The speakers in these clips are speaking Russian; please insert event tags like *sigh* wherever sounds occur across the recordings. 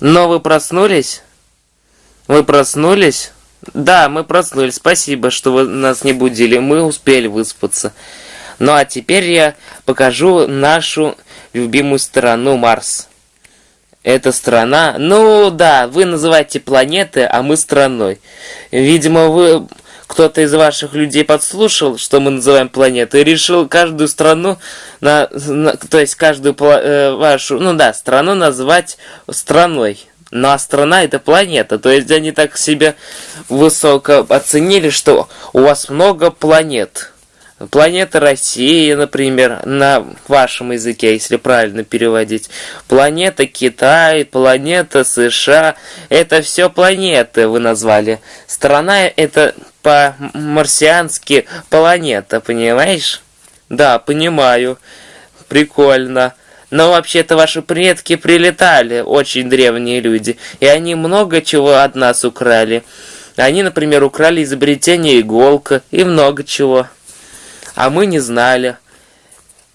Но вы проснулись? Вы проснулись? Да, мы проснулись. Спасибо, что вы нас не будили. Мы успели выспаться. Ну а теперь я покажу нашу любимую страну Марс. Эта страна... Ну да, вы называете планеты, а мы страной. Видимо, вы кто-то из ваших людей подслушал, что мы называем планетой, и решил каждую страну, на, на, то есть каждую э, вашу, ну да, страну назвать страной. Ну а страна это планета, то есть они так себя высоко оценили, что у вас много планет. Планета Россия, например, на вашем языке, если правильно переводить. Планета Китай, планета США. Это все планеты вы назвали. Страна это по-марсиански планета, понимаешь? Да, понимаю. Прикольно. Но вообще-то ваши предки прилетали, очень древние люди, и они много чего от нас украли. Они, например, украли изобретение иголка и много чего а мы не знали.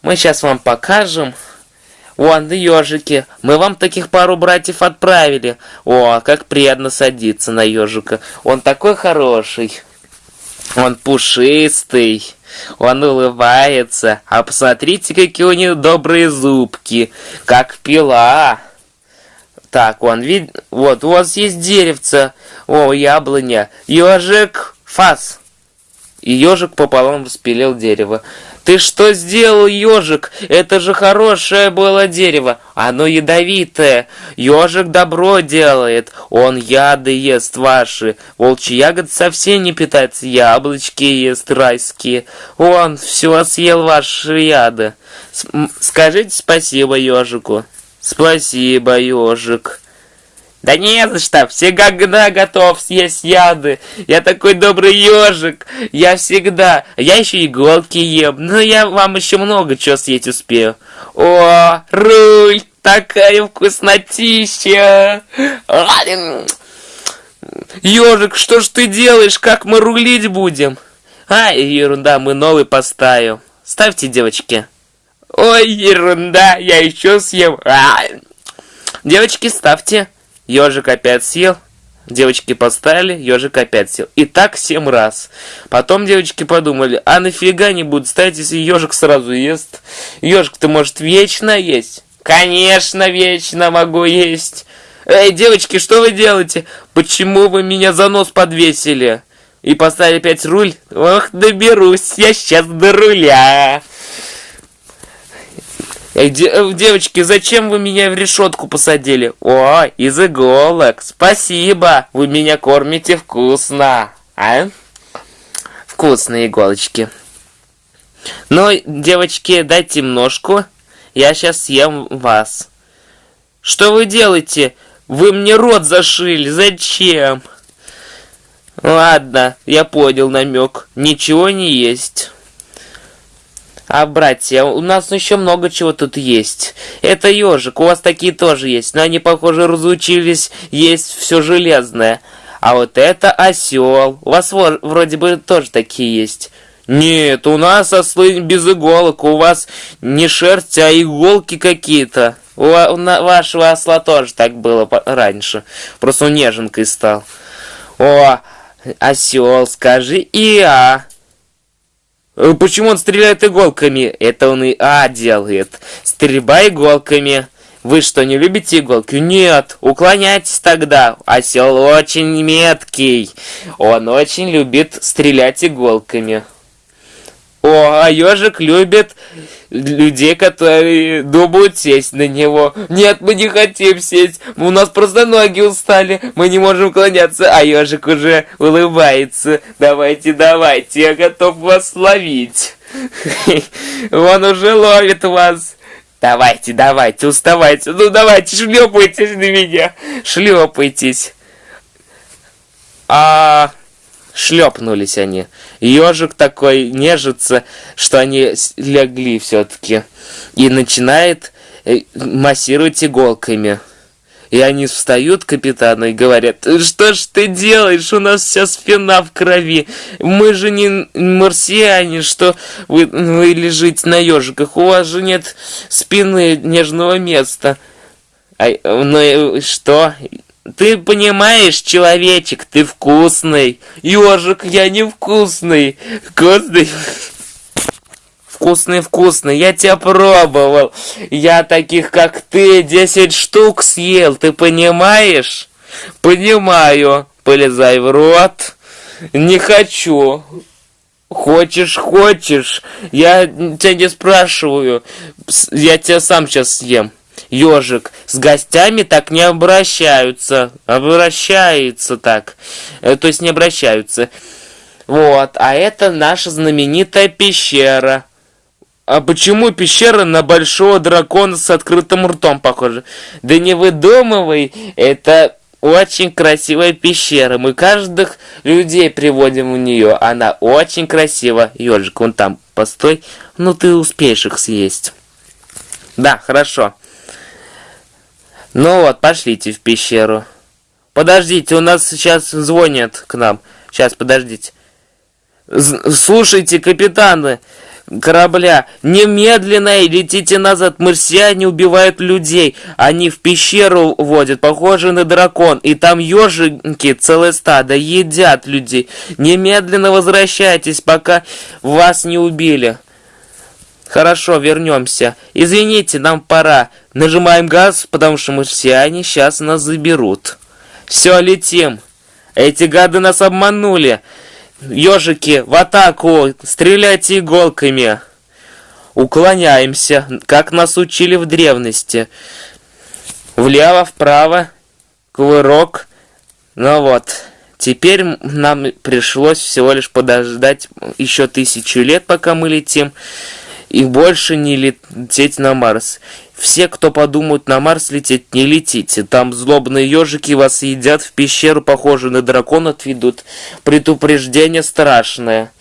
Мы сейчас вам покажем. Вон, ежики. Мы вам таких пару братьев отправили. О, как приятно садиться на ежика. Он такой хороший. Он пушистый. Он улыбается. А посмотрите, какие у него добрые зубки. Как пила. Так, он вид... Вот, у вас есть деревце. О, яблоня. Ежик, фас. И ежик пополам распилил дерево. «Ты что сделал, ежик? Это же хорошее было дерево. Оно ядовитое. Ежик добро делает. Он яды ест ваши. Волчий ягод совсем не питается. Яблочки ест райские. Он все съел ваши яды. С скажите спасибо ежику». «Спасибо, ежик». Да не за что, всегда готов съесть яды. Я такой добрый ежик, я всегда. Я еще иголки ем, но я вам еще много чего съесть успею. О, руль, такая вкуснотища. Ежик, что ж ты делаешь, как мы рулить будем? А, ерунда, мы новый поставим. Ставьте, девочки. Ой, ерунда, я еще съем. А, девочки, ставьте. Ежик опять съел. Девочки поставили, ежик опять сел. И так семь раз. Потом девочки подумали, а нафига не будут ставить, если ежик сразу ест? Ежик-то может вечно есть? Конечно, вечно могу есть. Эй, девочки, что вы делаете? Почему вы меня за нос подвесили? И поставили опять руль? Ох, доберусь я сейчас до руля. Эй, э, девочки, зачем вы меня в решетку посадили? О, из иголок. Спасибо, вы меня кормите вкусно. А? Вкусные иголочки. Ну, девочки, дайте ножку. Я сейчас съем вас. Что вы делаете? Вы мне рот зашили. Зачем? Ладно, я понял намек. Ничего не есть. А, братья, у нас еще много чего тут есть. Это ежик, у вас такие тоже есть, но они, похоже, разучились есть все железное. А вот это осел. У вас вроде бы тоже такие есть. Нет, у нас ослы без иголок, у вас не шерсть, а иголки какие-то. У, у вашего осла тоже так было раньше. Просто он неженкой стал. О, осел, скажи и а. Э, почему он стреляет иголками? Это он и А делает. Стрельба иголками. Вы что, не любите иголки? Нет, уклоняйтесь тогда. Осел очень меткий. Он очень любит стрелять иголками. О, а ежик любит людей, которые думают сесть на него. Нет, мы не хотим сесть. У нас просто ноги устали. Мы не можем уклоняться. А ежик уже улыбается. Давайте, давайте, я готов вас ловить. *laughs* Он уже ловит вас. Давайте, давайте, уставайте. Ну давайте, шлепайтесь на меня. Шлепайтесь. А шлепнулись они. Ежик такой нежится, что они легли все-таки. И начинает э, массировать иголками. И они встают, капитану, и говорят, что ж ты делаешь, у нас вся спина в крови. Мы же не марсиане, что вы, вы лежите на ежиках, у вас же нет спины, нежного места. А, ну и что? Ты понимаешь, человечек, ты вкусный. Ежик, я не вкусный. Вкусный. Вкусный, вкусный, я тебя пробовал. Я таких, как ты, 10 штук съел, ты понимаешь? Понимаю. Полезай в рот. Не хочу. Хочешь, хочешь. Я тебя не спрашиваю. Я тебя сам сейчас съем. Ежик, с гостями так не обращаются. Обращается так. Э, то есть не обращаются. Вот, а это наша знаменитая пещера. А почему пещера на большого дракона с открытым ртом похожа? Да не выдумывай, это очень красивая пещера. Мы каждых людей приводим в нее. Она очень красива. Ежик, вон там, постой. Ну, ты успеешь их съесть. Да, хорошо. Ну вот, пошлите в пещеру. Подождите, у нас сейчас звонят к нам. Сейчас, подождите. Слушайте, капитаны, корабля. Немедленно летите назад. Марсиане убивают людей. Они в пещеру водят, похожи на дракон. И там ежики, целое стадо, едят людей. Немедленно возвращайтесь, пока вас не убили. Хорошо, вернемся. Извините, нам пора. Нажимаем газ, потому что марсиане сейчас нас заберут. Все, летим. Эти гады нас обманули. Ежики, в атаку! Стреляйте иголками! Уклоняемся, как нас учили в древности. Влево, вправо, кувырок. Ну вот, теперь нам пришлось всего лишь подождать еще тысячу лет, пока мы летим, и больше не лететь на Марс. Все, кто подумают на Марс лететь, не летите. Там злобные ежики вас едят, в пещеру, похожую на дракона, отведут. Предупреждение страшное.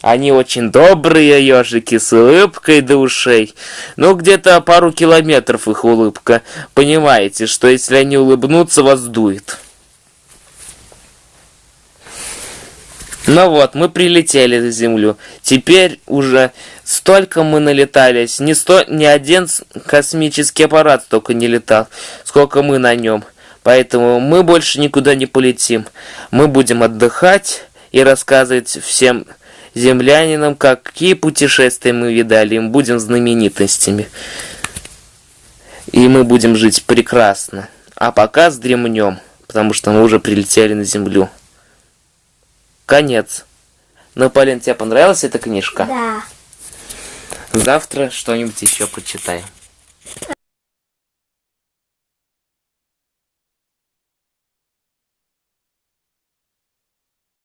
Они очень добрые ежики, с улыбкой до ушей. Ну, где-то пару километров их улыбка. Понимаете, что если они улыбнутся, вас дует. Ну вот, мы прилетели на Землю. Теперь уже столько мы налетались. Не сто, ни один космический аппарат столько не летал, сколько мы на нем. Поэтому мы больше никуда не полетим. Мы будем отдыхать и рассказывать всем землянинам, какие путешествия мы видали. Мы будем знаменитостями. И мы будем жить прекрасно. А пока сдремнем, потому что мы уже прилетели на Землю. Конец. Ну, Полин, тебе понравилась эта книжка? Да. Завтра что-нибудь еще почитаем.